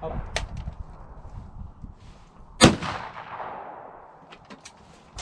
好